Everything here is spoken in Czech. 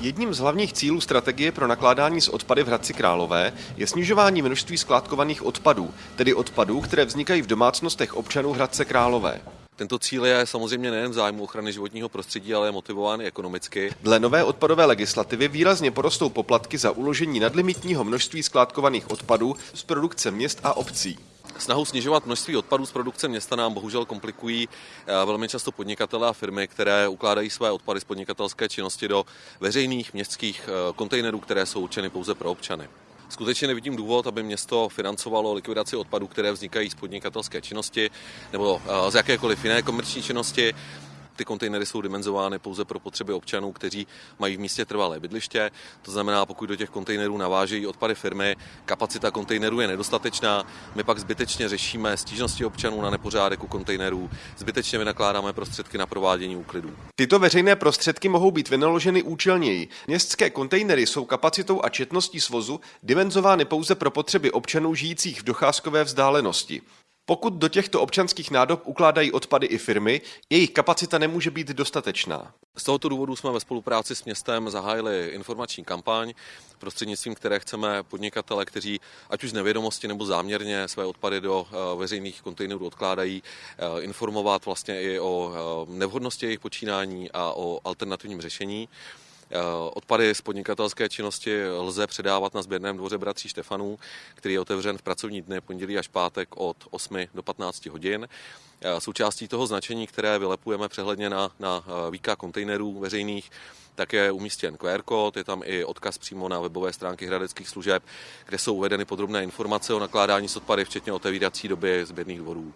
Jedním z hlavních cílů strategie pro nakládání s odpady v Hradci Králové je snižování množství skládkovaných odpadů, tedy odpadů, které vznikají v domácnostech občanů Hradce Králové. Tento cíl je samozřejmě nejen v zájmu ochrany životního prostředí, ale je motivován i ekonomicky. Dle nové odpadové legislativy výrazně porostou poplatky za uložení nadlimitního množství skládkovaných odpadů z produkce měst a obcí. Snahu snižovat množství odpadů z produkce města nám bohužel komplikují eh, velmi často podnikatele a firmy, které ukládají své odpady z podnikatelské činnosti do veřejných městských eh, kontejnerů, které jsou určeny pouze pro občany. Skutečně nevidím důvod, aby město financovalo likvidaci odpadů, které vznikají z podnikatelské činnosti nebo eh, z jakékoliv jiné komerční činnosti. Ty kontejnery jsou dimenzovány pouze pro potřeby občanů, kteří mají v místě trvalé bydliště. To znamená, pokud do těch kontejnerů navážejí odpady firmy, kapacita kontejnerů je nedostatečná. My pak zbytečně řešíme stížnosti občanů na nepořádek u kontejnerů, zbytečně vynakládáme prostředky na provádění úklidů. Tyto veřejné prostředky mohou být vynaloženy účelněji. Městské kontejnery jsou kapacitou a četností svozu dimenzovány pouze pro potřeby občanů žijících v docházkové vzdálenosti. Pokud do těchto občanských nádob ukládají odpady i firmy, jejich kapacita nemůže být dostatečná. Z tohoto důvodu jsme ve spolupráci s městem zahájili informační kampaň, prostřednictvím které chceme podnikatele, kteří ať už z nevědomosti nebo záměrně své odpady do eh, veřejných kontejnerů odkládají, eh, informovat vlastně i o eh, nevhodnosti jejich počínání a o alternativním řešení. Eh, odpady z podnikatelské činnosti lze předávat na sběrném dvoře bratří Štefanů, který je otevřen v pracovní dny pondělí až pátek od 8 do 15 hodin. Eh, součástí toho značení, které vylepujeme přehledně na, na eh, výka kontejnerů veřejných, tak je umístěn QR kód, je tam i odkaz přímo na webové stránky hradeckých služeb, kde jsou uvedeny podrobné informace o nakládání s odpady, včetně otevírací doby sběrných dvorů.